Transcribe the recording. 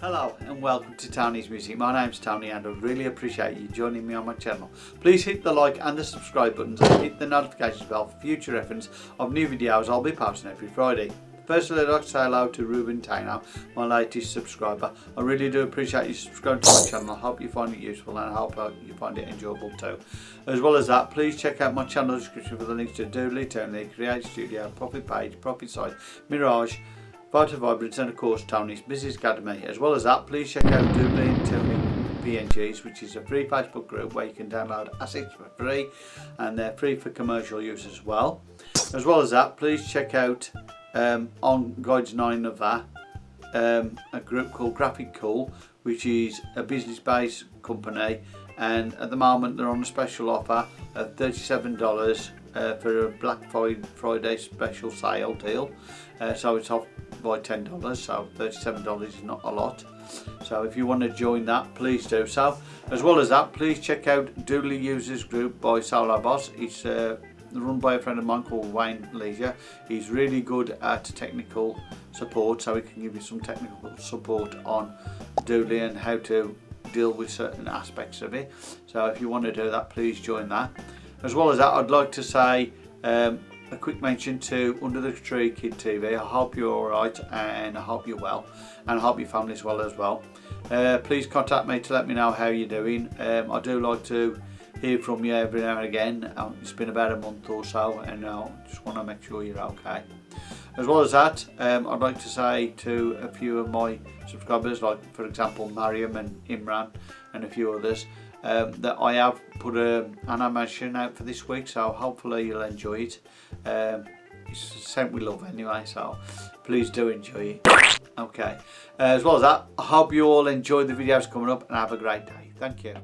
Hello and welcome to Tony's Music. My name's Tony and I really appreciate you joining me on my channel. Please hit the like and the subscribe buttons and hit the notifications bell for future reference of new videos I'll be posting every Friday. Firstly, I'd like to say hello to Ruben Taino, my latest subscriber. I really do appreciate you subscribing to my channel. I hope you find it useful and I hope uh, you find it enjoyable too. As well as that, please check out my channel description for the links to Doodly, Tony, Create Studio, Profit Page, Profit Site, Mirage, Vital Vibrance and of course Tony's Business Academy. As well as that, please check out Doodly and Tony PNGs, which is a free Facebook group where you can download assets for free and they're free for commercial use as well. As well as that, please check out um, on Guides 9 of that um, a group called Graphic Cool, which is a business-based company and at the moment they're on a special offer of $37 uh, for a Black Friday special sale deal. Uh, so it's off by $10 so $37 is not a lot. So if you want to join that please do so. As well as that please check out Doodly Users Group by Solo Boss. It's uh, run by a friend of mine called Wayne Leisure. He's really good at technical support so he can give you some technical support on Doodly and how to deal with certain aspects of it. So if you want to do that please join that. As well as that I'd like to say um, a quick mention to Under the Tree Kid TV. I hope you're alright and I hope you're well and I hope your family's well as well. Uh, please contact me to let me know how you're doing. Um, I do like to hear from you every now and again. Um, it's been about a month or so and I just want to make sure you're okay. As well as that, um, I'd like to say to a few of my subscribers, like for example Mariam and Imran and a few others, um, that I have put an animation out for this week so hopefully you'll enjoy it. Um, it's sent with love anyway so please do enjoy it. Okay. Uh, as well as that I hope you all enjoy the videos coming up and have a great day. Thank you